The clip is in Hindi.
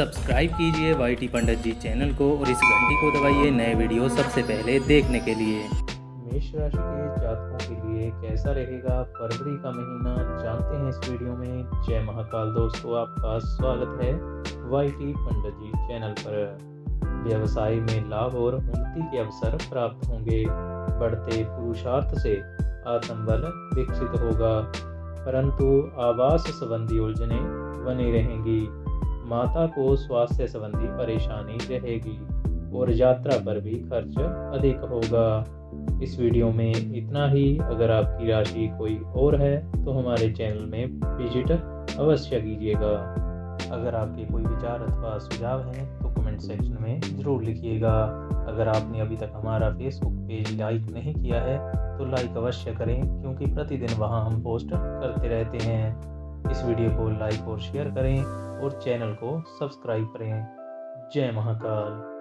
सब्सक्राइब कीजिए Y T Pandit ji channel को और इस घंटी को दबाइए नए वीडियो सबसे पहले देखने के लिए। मेष राशि के जातकों के लिए कैसा रहेगा? फरवरी का महीना, जानते हैं इस वीडियो में। जय महाकाल दोस्तों, आपका स्वागत है Y T Pandit ji channel पर। व्यवसाय में लाभ और उन्नति के अवसर प्राप्त होंगे। बढ़ते पुरुषार्थ से आत्मबल विकसित होगा। परंतु आवास संबंधी उलझने बनी रहेंगी। माता को स्वास्थ्य संबंधी परेशानी रहेगी और यात्रा पर भी खर्च अधिक होगा। इस वीडियो में इतना ही। अगर आपकी राशि कोई और है तो हमारे चैनल में विज़िट अवश्य कीजिएगा। अगर आपके कोई विचार अथवा सुझाव हैं तो कमेंट सेक्शन में ज़रूर लिखिएगा। अगर आपने अभी तक हमारा फेसबुक पेज लाइक नहीं किया है तो लाइक अवश्य करें, क्योंकि प्रतिदिन वहाँ हम पोस्ट करते रहते हैं। इस वीडियो को लाइक और शेयर करें और चैनल को सब्सक्राइब करें। जय महाकाल।